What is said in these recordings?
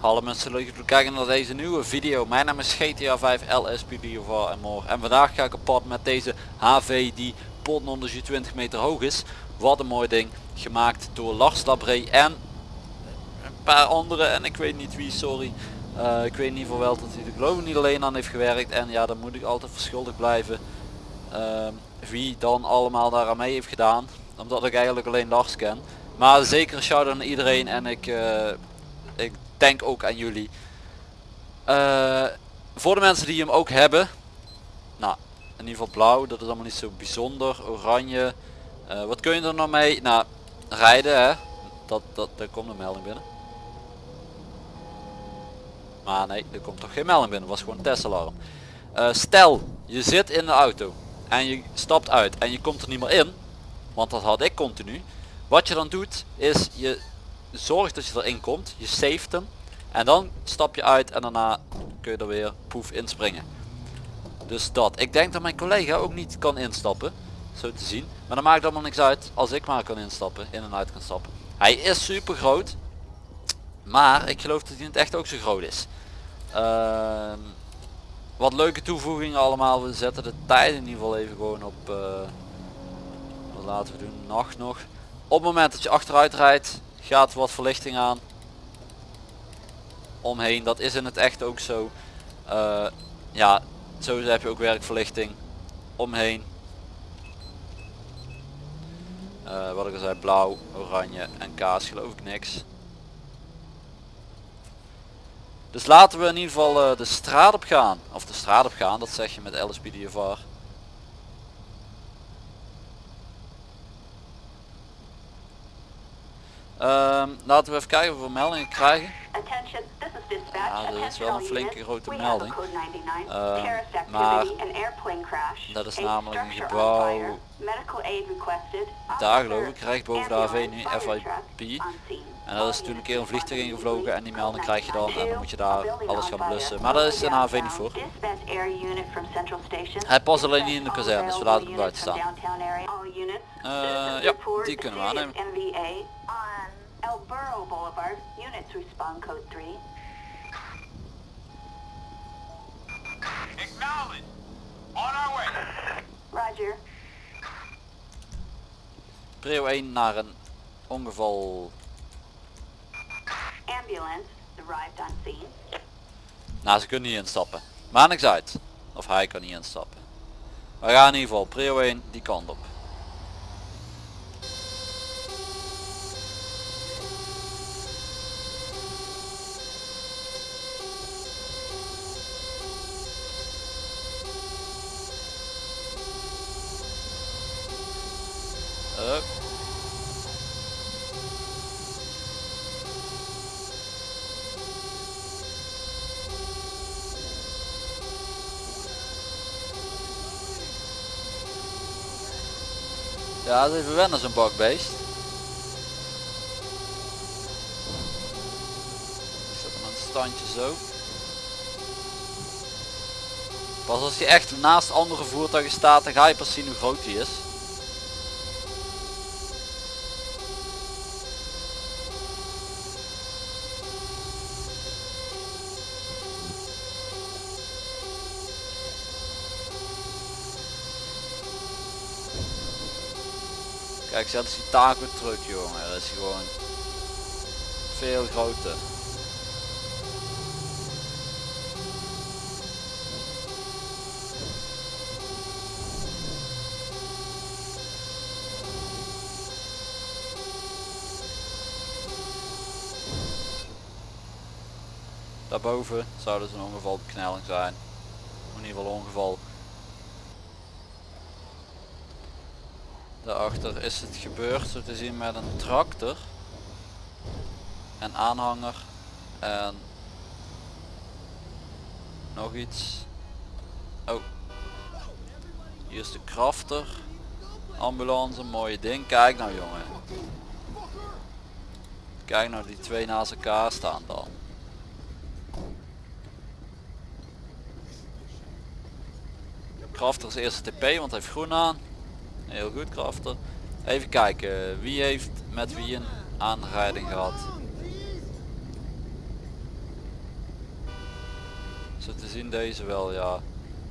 Hallo mensen, leuk dat jullie kijken naar deze nieuwe video. Mijn naam is GTA 5 LSPD of en. En vandaag ga ik op pad met deze HV die potnonders 20 meter hoog is. Wat een mooi ding. Gemaakt door Lars Labré en een paar anderen en ik weet niet wie, sorry. Eh, ik weet ieder geval wel dat hij er geloof niet alleen aan heeft gewerkt. En ja, dan moet ik altijd verschuldigd blijven. Ehm, wie dan allemaal daaraan mee heeft gedaan. Omdat ik eigenlijk alleen Lars ken. Maar zeker shout-out iedereen en ik, eh, ik denk ook aan jullie. Eh, voor de mensen die hem ook hebben. Nou, in ieder geval blauw, dat is allemaal niet zo bijzonder. Oranje. Eh, wat kun je er nou mee? Nou, rijden hè. Dat, dat, daar komt een melding binnen. Maar nee, er komt toch geen melding binnen. Was gewoon een testalarm. Stel, je zit in de auto. En je stapt uit. En je komt er niet meer in. Want dat had ik continu. Wat je dan doet, is je zorg dat je erin komt. Je saved hem. En dan stap je uit en daarna kun je er weer poef inspringen. Dus dat. Ik denk dat mijn collega ook niet kan instappen. Zo te zien. Maar dan maakt allemaal niks uit als ik maar kan instappen. In en uit kan stappen. Hij is super groot. Maar ik geloof dat hij in het echt ook zo groot is. Ehm, wat leuke toevoegingen allemaal. We zetten de tijd in ieder geval even gewoon op... eh, wat laten we doen? Nacht nog. Op het moment dat je achteruit rijdt gaat wat verlichting aan omheen dat is in het echt ook zo Eh, ja zo heb je ook werkverlichting omheen Eh, wat ik al zei blauw oranje en kaas geloof ik niks dus laten we in ieder geval eh, de straat op gaan of de straat op gaan dat zeg je met LSPDFR Ehm, laten we even kijken of we meldingen krijgen. Ja, dat is wel een flinke grote melding. have a code 99, Ehm, terrorist activity, maar dat is namelijk een gebouw. Daar geloof ik, recht boven de HV nu FIP. En dat is toen een keer een vliegtuig ingevlogen en die melding krijg je dan en dan moet je daar alles gaan blussen. Maar daar is een HV niet voor. Hij past alleen niet in de kazerne, dus we laten hem buiten staan. Eh, ja, die kunnen we aannemen. NVA on El Burro Boulevard. Units respond code 3. Acknowledge. On our way. Roger. Prio 1 naar een ongeval. Ambulance arrived on scene. Nou ze kunnen niet instappen. Maar niks uit. Of hij kan niet instappen. We gaan in ieder geval prio 1 die kant op. Ja, dat is even wennen zo'n bakbeest. Ik zet hem aan het standje zo. Pas als hij echt naast andere voertuigen staat, dan ga je pas zien hoe groot hij is. Kijk, zet eens die taco truck jongen, dat is gewoon veel groter. Daarboven zou dus een ongevalbeknelling zijn. In ieder geval ongeval. Daarachter is het gebeurd zo te zien met een tractor. En aanhanger. En nog iets. Oh. Hier is de crafter. Ambulance, mooie ding. Kijk nou jongen. Kijk nou die twee naast elkaar staan dan. Crafter is eerste TP, want hij heeft groen aan. Heel goed Crafter. Even kijken, wie heeft met wie een aanrijding gehad? Zo te zien deze wel, ja.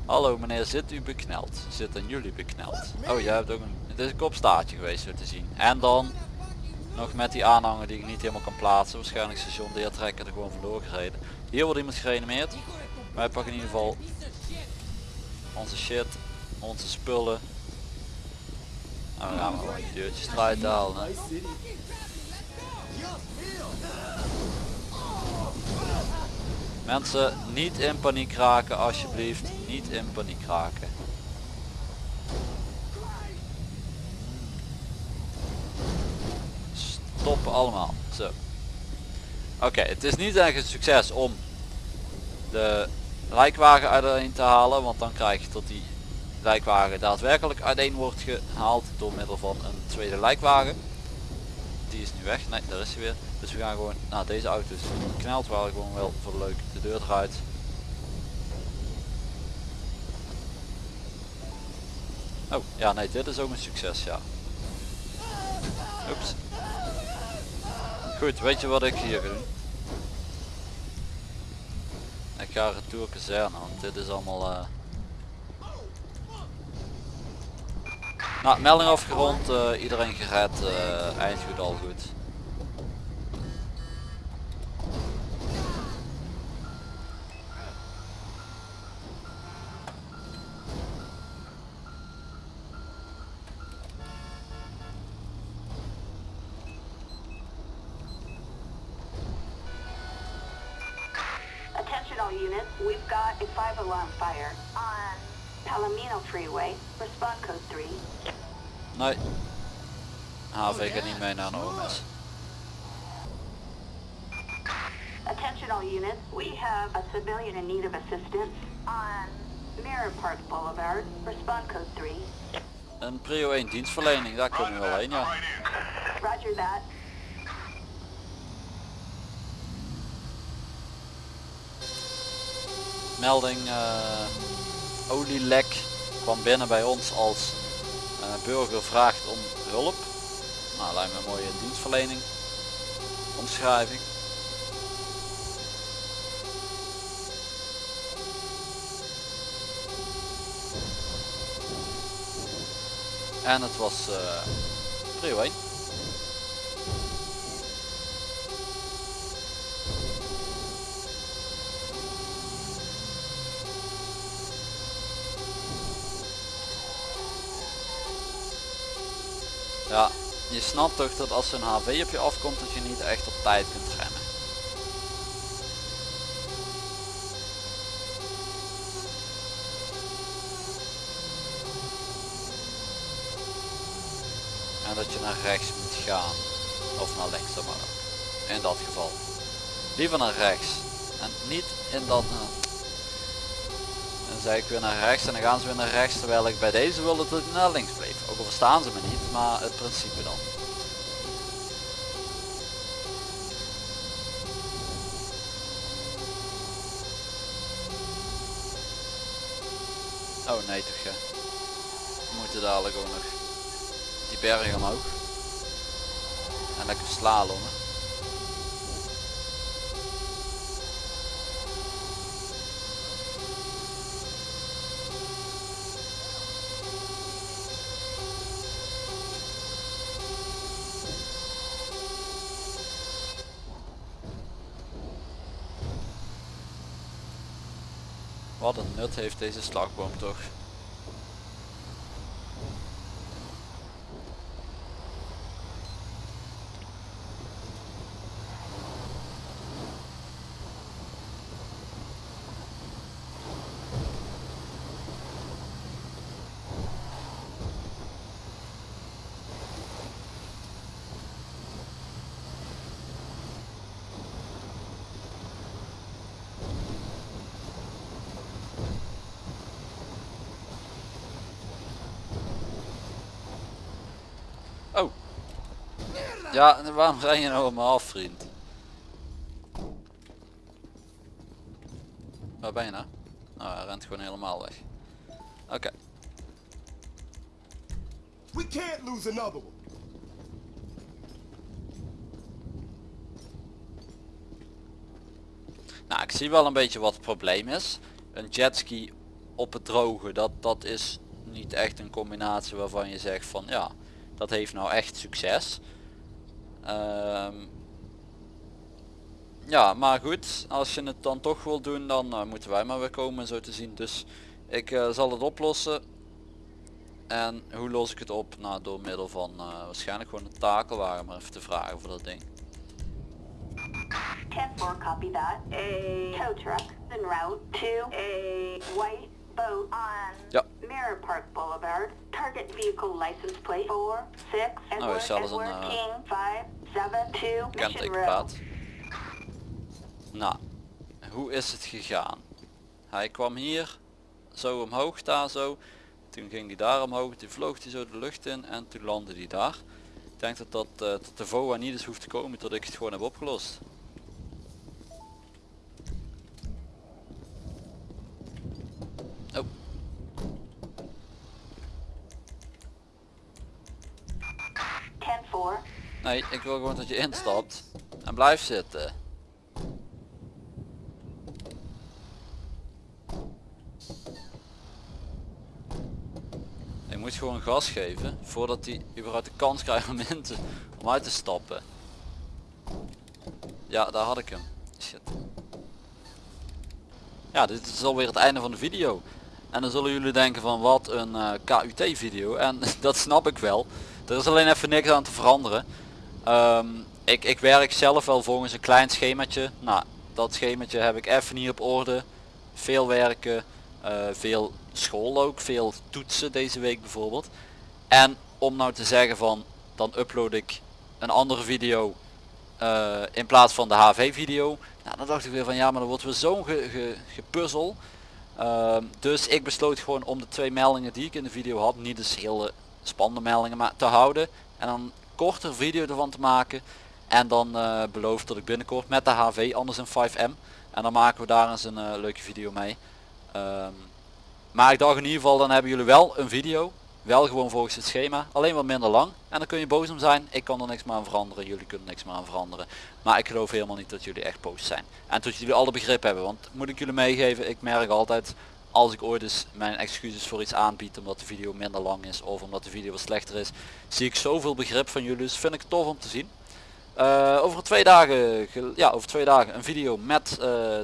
Hallo meneer, zit u bekneld? Zitten jullie bekneld? Oh, jij hebt ook een... Het is een kopstaartje geweest, zo te zien. En dan nog met die aanhanger die ik niet helemaal kan plaatsen. Waarschijnlijk station deertrekker er gewoon vandoor gereden. Hier wordt iemand gereanimeerd. Wij pakken in ieder geval onze shit, onze spullen. Nou, dan gaan we gewoon deurtjes halen. Mensen, niet in paniek raken alsjeblieft. Niet in paniek raken. Stoppen allemaal. Zo. Oké, het is niet echt een succes om de lijkwagen uiteen te halen. Want dan krijg je tot die lijkwagen daadwerkelijk uiteen wordt gehaald door middel van een tweede lijkwagen. Die is nu weg. Nee, daar is hij weer. Dus we gaan gewoon naar deze auto is gekneld. Waar gewoon wel voor leuk de deur eruit. Oh, ja nee, dit is ook een succes, ja. Oeps. Goed, weet je wat ik hier ga? Ik ga retour kazerne, want dit is allemaal... eh Nou, melding afgerond, eh, iedereen gered, eh eind goed, al goed. Attention all units, we've got a five alarm fire on Palomino Freeway. Respond code 3. Nee. HV gaat niet mee naar een OMS. Attention all units, we have a civilian in need of assistance on Mirror Park Boulevard. Respond code 3. Een prio 1 dienstverlening, daar kunnen we wel heen, ja. Roger that. Melding eh, olielek kwam binnen bij ons als eh, burger vraagt om hulp. Nou, lijkt me een mooie dienstverlening. Omschrijving. En het was eh prio 1. Ja, je snapt toch dat als een HV op je afkomt dat je niet echt op tijd kunt remmen. En dat je naar rechts moet gaan. Of naar links dan maar. In dat geval. Liever naar rechts. En niet in dat... dan zei ik weer naar rechts en dan gaan ze weer naar rechts terwijl ik bij deze wilde dat naar links bleef. Ook al verstaan ze me niet, maar het principe dan. Oh nee toch ja. We moeten dadelijk ook nog die berg omhoog. En lekker slalommen. Wat een nut heeft deze slagboom toch. Oh. Ja, waarom zijn je nou af, vriend? Waar ben je nou? Nou, hij rent gewoon helemaal weg. Oké. We can't lose another one. Nou, ik zie wel een beetje wat het probleem is. Een jetski op het droge, dat, dat is niet echt een combinatie waarvan je zegt van ja, dat heeft nou echt succes. Ehm, ja, maar goed, als je het dan toch wil doen, dan eh, moeten wij maar weer komen zo te zien. Dus ik eh, zal het oplossen. En hoe los ik het op? Nou, door middel van eh, waarschijnlijk gewoon een takelwagen maar even te vragen voor dat ding. 10-4, copy that. A tow truck en route to a white boat on Ja. Mirror Park Boulevard. Target vehicle license plate 4, 6, Edward, zelfs een, Edward, eh, King, 5, 7, 2, Mission Road. kentekenplaat. Nou, hoe is het gegaan? Hij kwam hier, zo omhoog daar zo. Toen ging hij daar omhoog, toen vloog hij zo de lucht in en toen landde hij daar. Ik denk dat dat, eh, dat de VOA niet eens hoeft te komen tot ik het gewoon heb opgelost. Oh, 10-4. Nee, ik wil gewoon dat je instapt en blijf zitten. Je moet gewoon gas geven voordat hij überhaupt de kans krijgt om, in te, om uit te stappen. Ja, daar had ik hem. Shit. Ja, dit is alweer het einde van de video. En dan zullen jullie denken van wat een eh, KUT video. En dat snap ik wel. Er is alleen even niks aan te veranderen. Ehm, ik, ik werk zelf wel volgens een klein schemaatje. Nou, dat schemaatje heb ik even niet op orde. Veel werken, eh, veel school ook, veel toetsen deze week bijvoorbeeld. En om nou te zeggen van, dan upload ik een andere video eh, in plaats van de HV video. Nou, dan dacht ik weer van ja, maar dan wordt weer zo'n ge, ge- gepuzzel. Ehm, dus ik besloot gewoon om de twee meldingen die ik in de video had, niet eens hele spannende meldingen, maar te houden. En dan korter video ervan te maken. En dan eh beloof dat ik binnenkort met de HV, anders een 5M. En dan maken we daar eens een eh, leuke video mee. Ehm, maar ik dacht in ieder geval, dan hebben jullie wel een video. Wel gewoon volgens het schema, alleen wat minder lang. En dan kun je boos om zijn. Ik kan er niks meer aan veranderen, jullie kunnen niks meer aan veranderen. Maar ik geloof helemaal niet dat jullie echt boos zijn. En dat jullie alle begrip hebben. Want moet ik jullie meegeven, ik merk altijd als ik ooit eens mijn excuses voor iets aanbied omdat de video minder lang is of omdat de video slechter is, zie ik zoveel begrip van jullie. Dus vind ik het tof om te zien. Eh, over twee dagen, ja, over twee dagen een video met eh,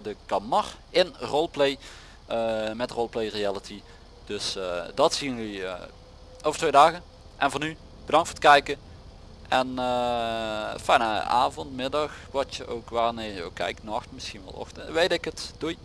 de Kamar in roleplay. eh, met roleplay reality. Dus dat zien jullie over twee dagen. En voor nu, bedankt voor het kijken. En fijne avond, middag, wat je ook wanneer je ook kijkt, nacht, misschien wel ochtend, weet ik het. Doei!